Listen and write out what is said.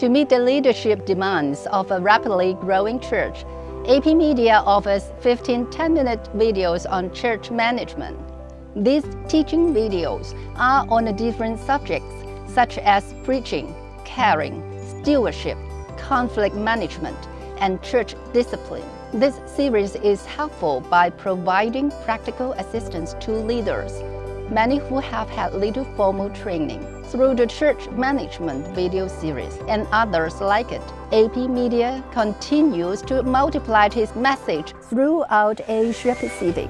To meet the leadership demands of a rapidly growing church, AP Media offers 15 10-minute videos on church management. These teaching videos are on different subjects such as preaching, caring, stewardship, conflict management, and church discipline. This series is helpful by providing practical assistance to leaders, many who have had little formal training. Through the church management video series and others like it, AP Media continues to multiply its message throughout Asia Pacific.